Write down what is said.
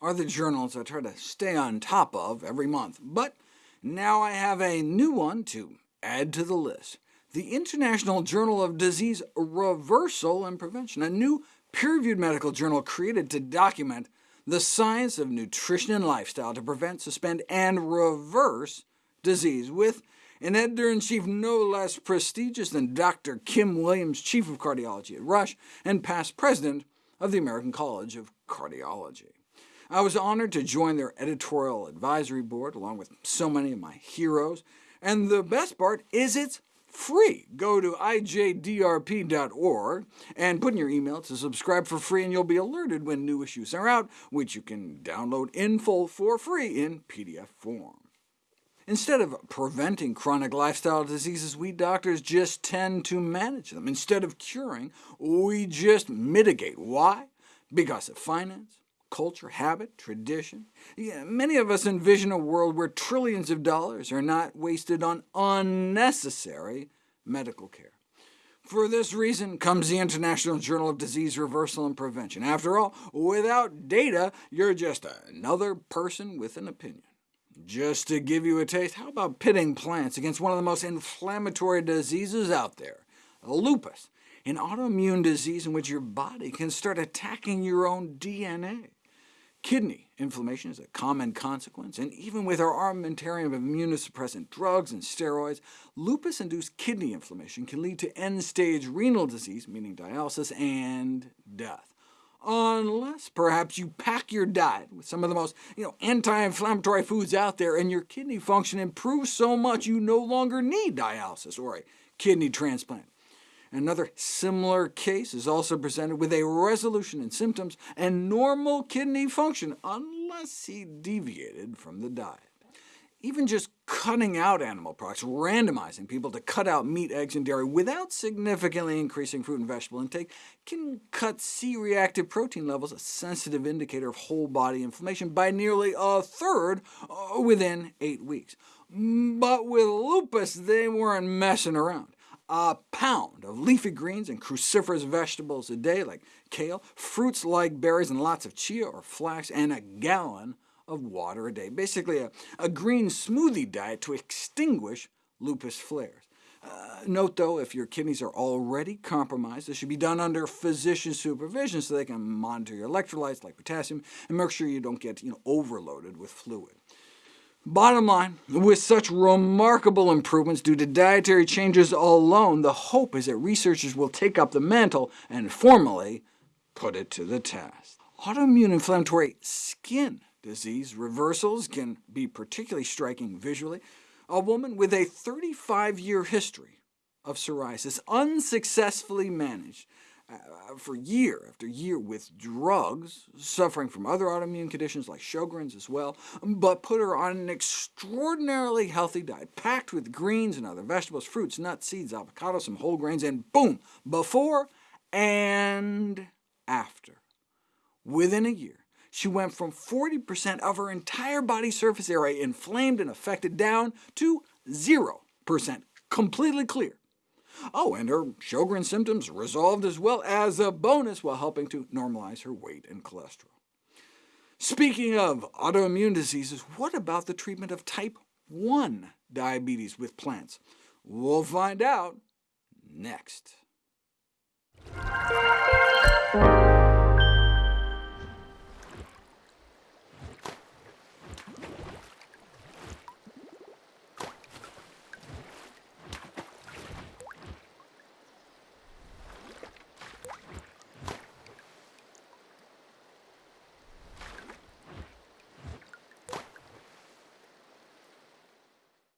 are the journals I try to stay on top of every month, but now I have a new one to add to the list. The International Journal of Disease Reversal and Prevention, a new peer-reviewed medical journal created to document the science of nutrition and lifestyle to prevent, suspend, and reverse disease, with an editor-in-chief no less prestigious than Dr. Kim Williams, chief of cardiology at Rush, and past president of the American College of Cardiology. I was honored to join their editorial advisory board, along with so many of my heroes, and the best part is it's free. Go to ijdrp.org and put in your email to subscribe for free, and you'll be alerted when new issues are out, which you can download in full for free in PDF form. Instead of preventing chronic lifestyle diseases, we doctors just tend to manage them. Instead of curing, we just mitigate. Why? Because of finance, culture, habit, tradition. Yeah, many of us envision a world where trillions of dollars are not wasted on unnecessary medical care. For this reason comes the International Journal of Disease Reversal and Prevention. After all, without data, you're just another person with an opinion. Just to give you a taste, how about pitting plants against one of the most inflammatory diseases out there, lupus, an autoimmune disease in which your body can start attacking your own DNA. Kidney inflammation is a common consequence, and even with our armamentarium of immunosuppressant drugs and steroids, lupus-induced kidney inflammation can lead to end-stage renal disease, meaning dialysis, and death. Unless perhaps you pack your diet with some of the most you know, anti-inflammatory foods out there, and your kidney function improves so much you no longer need dialysis or a kidney transplant. Another similar case is also presented with a resolution in symptoms and normal kidney function, unless he deviated from the diet. Even just cutting out animal products, randomizing people to cut out meat, eggs, and dairy without significantly increasing fruit and vegetable intake, can cut C-reactive protein levels, a sensitive indicator of whole-body inflammation, by nearly a third uh, within eight weeks. But with lupus, they weren't messing around a pound of leafy greens and cruciferous vegetables a day, like kale, fruits like berries and lots of chia or flax, and a gallon of water a day. Basically a, a green smoothie diet to extinguish lupus flares. Uh, note, though, if your kidneys are already compromised, this should be done under physician supervision so they can monitor your electrolytes like potassium, and make sure you don't get you know, overloaded with fluid. Bottom line, with such remarkable improvements due to dietary changes alone, the hope is that researchers will take up the mantle and formally put it to the test. Autoimmune inflammatory skin disease reversals can be particularly striking visually. A woman with a 35-year history of psoriasis unsuccessfully managed Uh, uh, for year after year with drugs, suffering from other autoimmune conditions like Sjogren's as well, um, but put her on an extraordinarily healthy diet, packed with greens and other vegetables, fruits, nuts, seeds, avocados, some whole grains, and boom, before and after. Within a year, she went from 40% of her entire body surface area inflamed and affected down to 0%, completely clear. Oh, and her Sjogren symptoms resolved as well as a bonus while helping to normalize her weight and cholesterol. Speaking of autoimmune diseases, what about the treatment of type 1 diabetes with plants? We'll find out next.